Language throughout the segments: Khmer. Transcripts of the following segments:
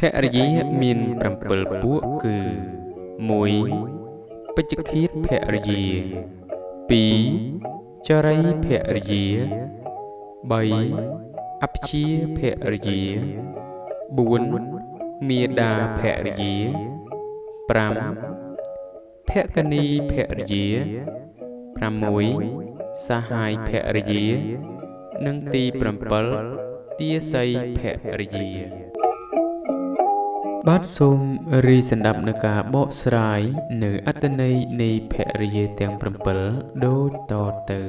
ភរិយាមាន7ពួកគឺ1ពេជ្ជឃាតភរិយា2ចរីភរិយា3អព្យាភរិយា4មេដាភរិយា5ភគនីភរិយា6សាហាយភរិយា និងទី7ទាស័យភរិយា បាទសូមរីសន្តាប់នៅការបកស្រាយនៅអត្តន័យនៃភរិយាទាំង7ដូចតទៅ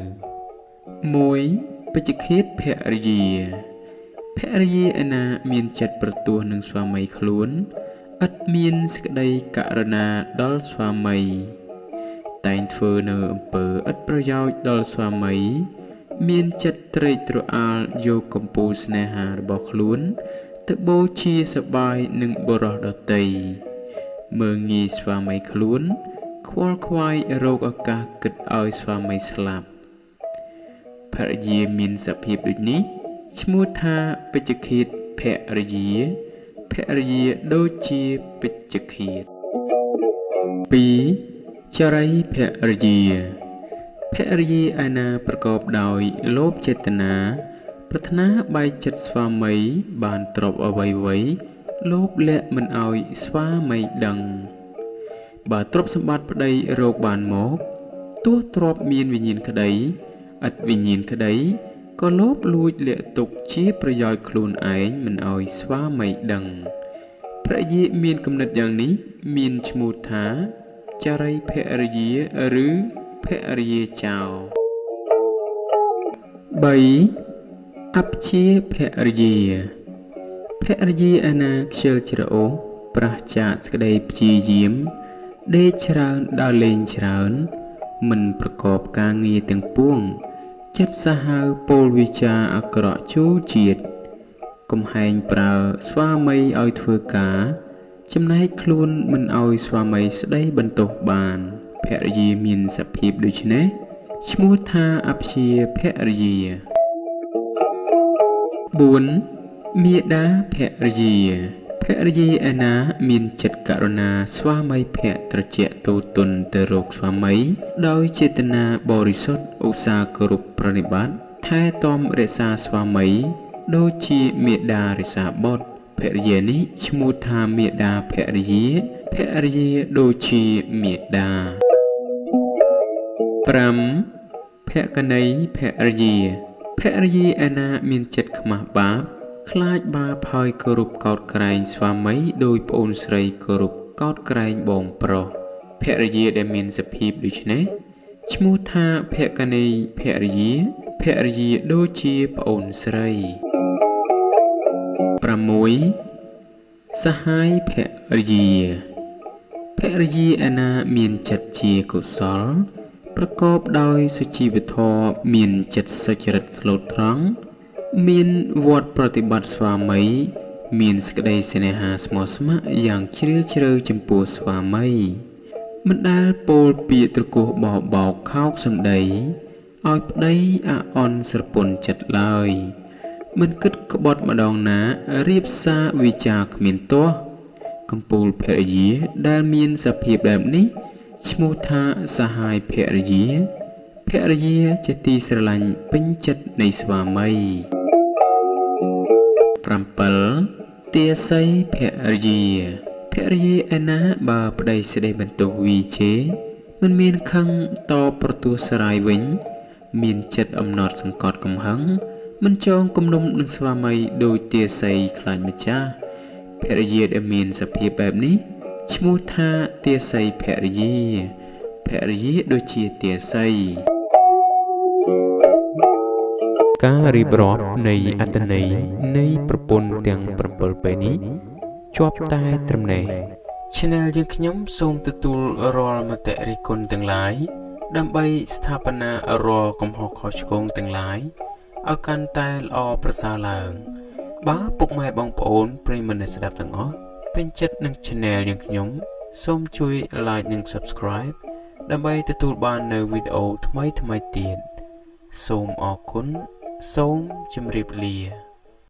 1បច្ចឃាតភរិយាភរិយាឯណាមានចិត្តប្រទោះនឹងស្វាមីខ្លួនឥតមានសេចក្តីករណាដល់ស្វាមី តែងធ្វើនៅអំពើឥតប្រយោជន៍ដល់ស្វាមី មានចិត្តត្រេកត្រអាលយកកំពូលស្នេហារបស់ខ្លួន ទៅបូជាសបាយនឹងបរោះដតីមើងងាយស្វាមីខ្លួន ខ្វល់ខ្វាយរោគឱកាសគិតឲ្យស្វាមីស្លាប់ភរិយាមានសភាពដូចនេះឈ្មោះថាពេជ្ជឃាតភរិយាភរិយាដូចជាពេជ្ជឃាត2ចរិយភរិយាភរិយាឯណាប្រកបដោយលោភចេតនា ប្រាថ្នាបែកចិត្តស្វាមី បានទ្រពអ្វីអ្វីលោភលាក់មិនឲ្យស្វាមីដឹង បើទ្រពសម្បត្តិប្តីរោគបានមកទោះទ្រពមានវិញ្ញាណក្តីឥតវិញ្ញាណក្តីក៏លោភលួចលាក់ទុកជាប្រយោជន៍ខ្លួនឯងមិនឲ្យស្វាមីដឹងព្រះយាមានគំនិតយ៉ាងនេះ មានឈ្មោះថាចរិយភរិយាឬភរិយាចោ3 អព្យាភរិយាភរិយាឯណាខ្ជិលច្រអូសប្រះចាកសក្តីព្យាយាម ដេកច្រើនដើរលេងច្រើន មិនប្រកបការងារទាំងពួង ចិត្តសាហាវពោលវិចាអាក្រក់ជូរជាតិកំហែងប្រើស្វាមីឲ្យធ្វើការ ចំណែកខ្លួនមិនឲ្យស្វាមីស្ដីបន្ទោសបានភរិយាមានសភាពដូច្នេះឈ្មោះថាអព្យាភរិយា 4មេដាភរិយាភរិយាឯណាមានចិត្តករុណាស្វាមីភក្ត្រជាក់ទូទុនទៅរកស្វាមី ដោយចេតនាបរិសុទ្ធឧស្សាហ៍គោរពប្រណិប័តថែទាំរក្សាស្វាមី ដូចជាមេដារិសាបុត្រភរិយានេះឈ្មោះថាមេដាភរិយាភរិយាដូចជាមេដា5ភគណីភរិយា ភរិយាឯណាមានចិត្តខ្មាស់បាប ខ្លាចបាបហើយគោរពកោតក្រែងស្វាមីដោយប្អូនស្រីគោរពកោតក្រែងបងប្រុសភរិយាដែលមានសភាពដូចនេះឈ្មោះថាភគណីភរិយាភរិយាដូចជាប្អូនស្រី6សហាយភរិយាភរិយាឯណាមានចិត្តជាកុសល ប្រកបដោយសុជីវធម៌មានចិត្តសុចរិតស្លូតត្រង់មានវត្តប្រតិបត្តិស្វាមី មានសេចក្តីស្នេហាស្មោះស្ម័គ្រយ៉ាងជ្រាលជ្រៅចំពោះស្វាមីមិនដែលពោលពាក្យត្រគោះបោបោកខោកសម្ដីឲ្យប្តីអាអន់ស្រពន់ចិត្តឡើយមិនគិតក្បត់ម្ដងណារៀបសារវិចារគ្មានទាស់កំពូលភរិយាដែលមានសភាពបែបនេះ ឈ្មោះថាសហាយភរិយាភរិយាជាទីស្រឡាញ់ពេញចិត្តនៃស្វាមី7ទាស័យភរិយាភរិយាឯណាបើប្តីស្ដីបន្ទោសវីជេមិនមានខឹងតប្រទោសរាយវិញ មានចិត្តអំណត់សង្កត់កំហឹងមិនចងគំនុំនឹងស្វាមីដោយទាស័យខ្លាចម្ចាស់ភរិយាដែលមានសភាពបែបនេះ ឈ្មោះថាទាស័យភរិយាភរិយាដូចជាទាស័យការរៀបរាប់នៃអត្តន័យនៃប្រពន្ធទាំង7ពេលនេះជាប់តែត្រឹមនេះ Channel យើងខ្ញុំសូមទទួលរាល់មតិរិះគន់ទាំងឡាយដើម្បីស្ថាបនារាល់កំហុសខុសឆ្គងទាំងឡាយឲ្យកាន់តែល្អប្រសើរឡើង បើពុកម៉ែបងប្អូនប្រិយមិត្តអ្នកស្ដាប់ទាំងអស់ ពេញចិត្តនឹង Channel យើងខ្ញុំ សូមជួយ Like និង Subscribe ដើម្បីទទួលបាននូវវីដេអូថ្មីៗទៀតសូមអរគុណសូមជម្រាបលា